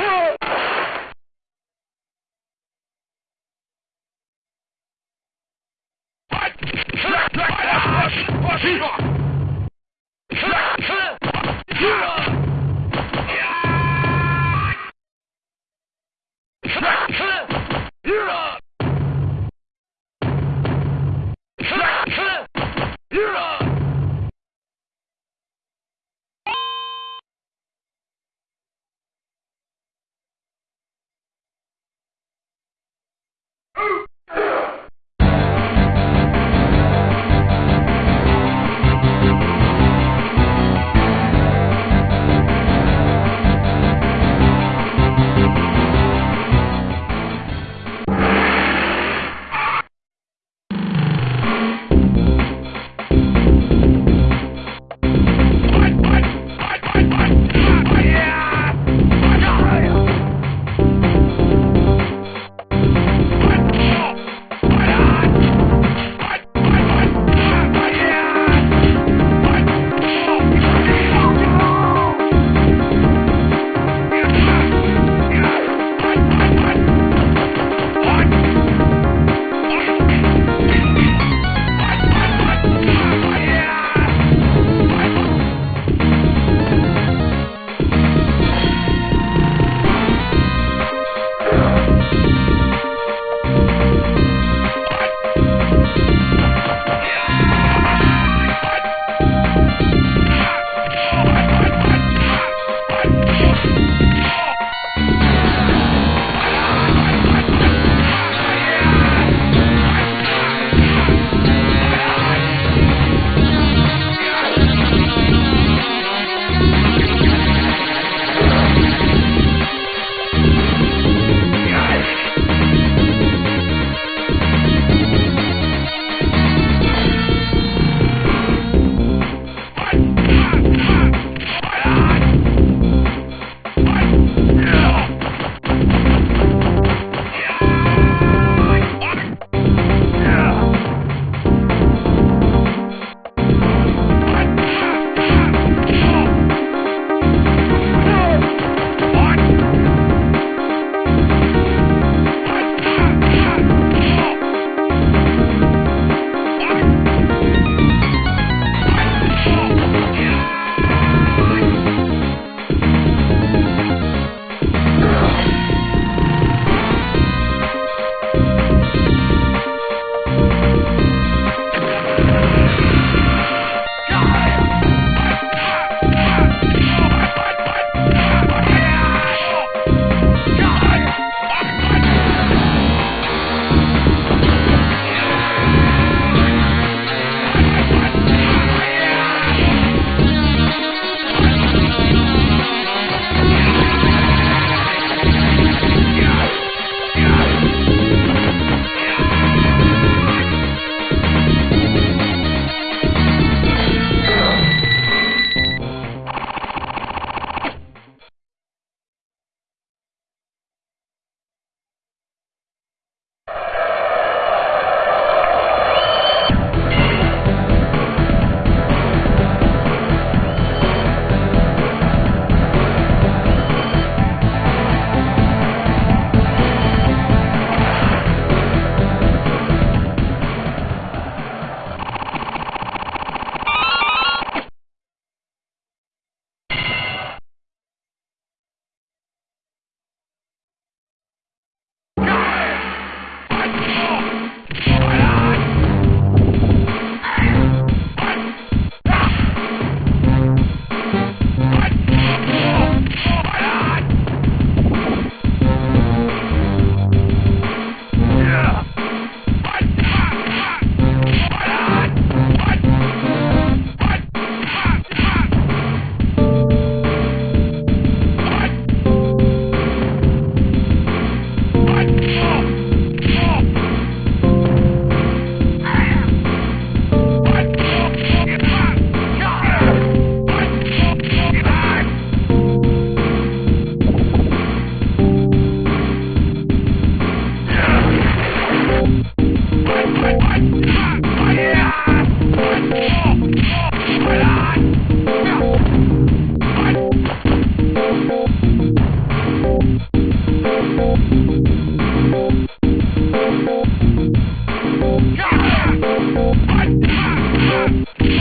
What? What? What? What? What? Yeah.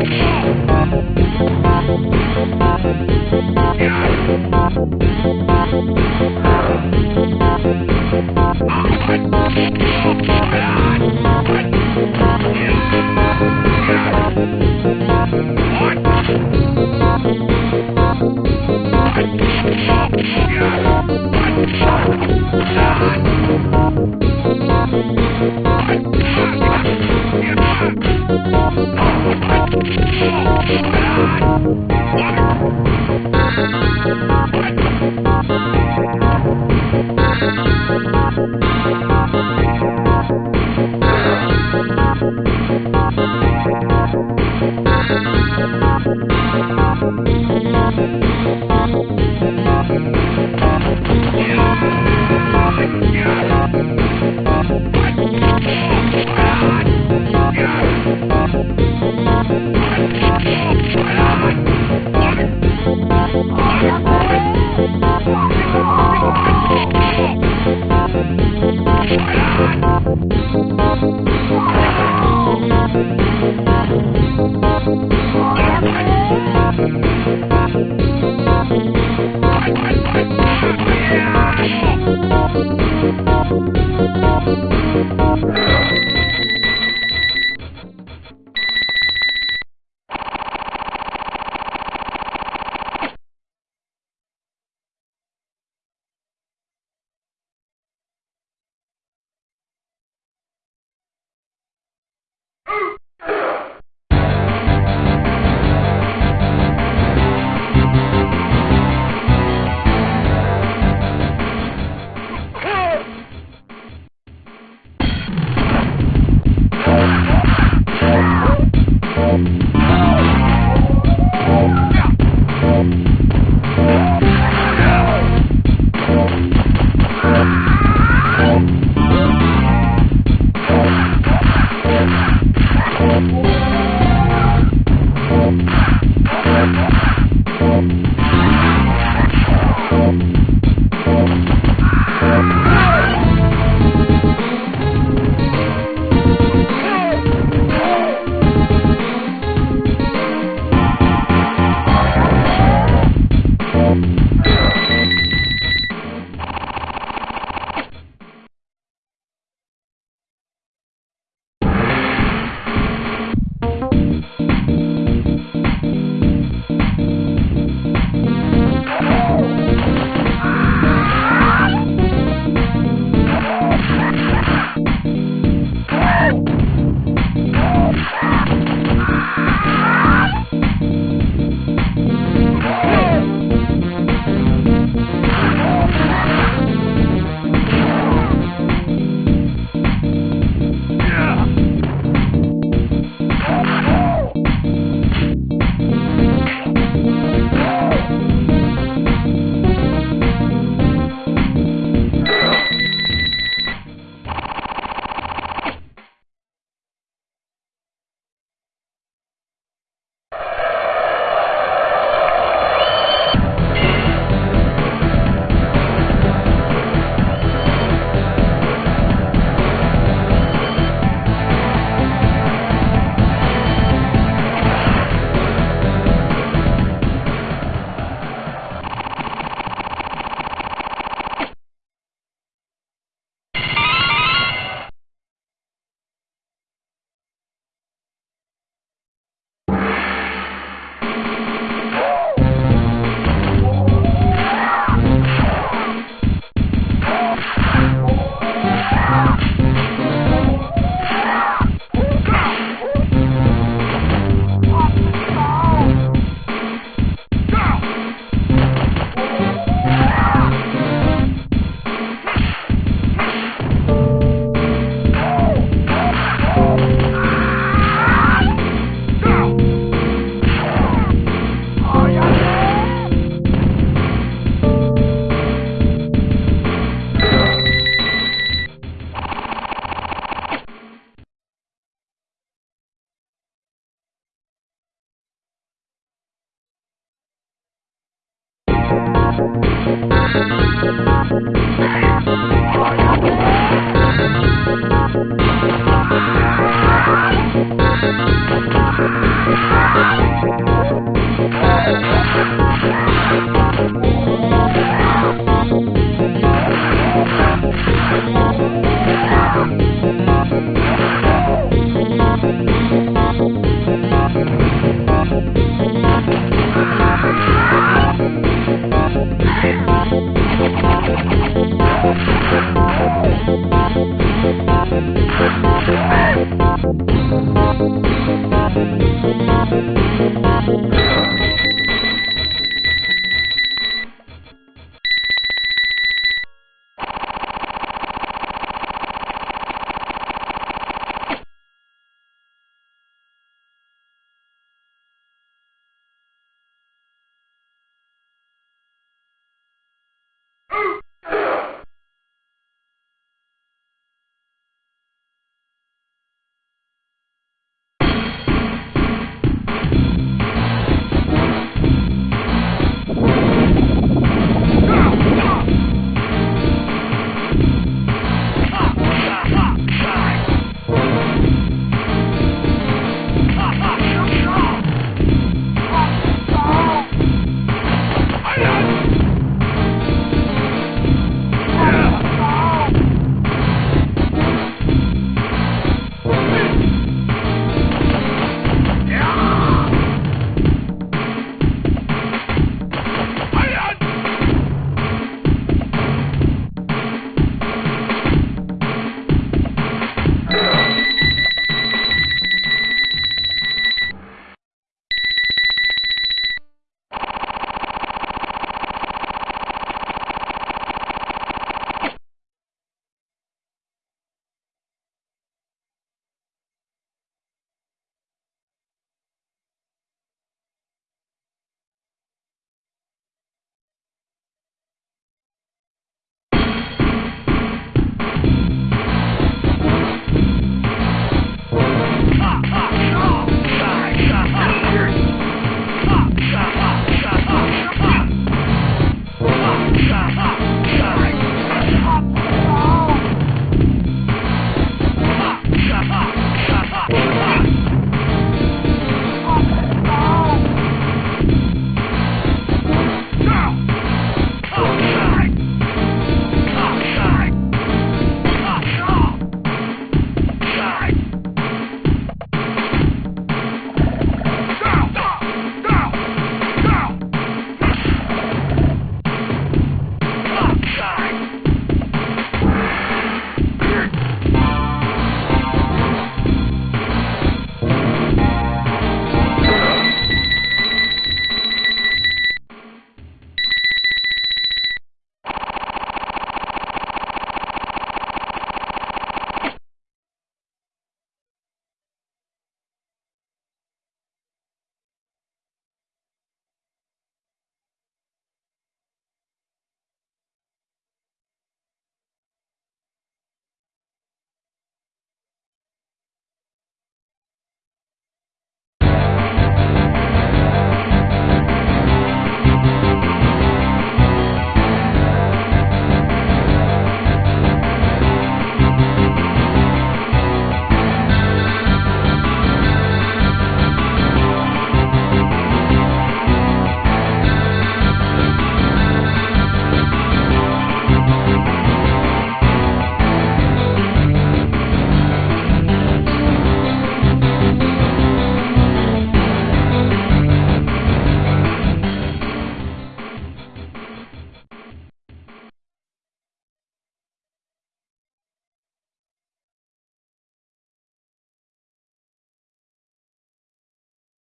Yeah.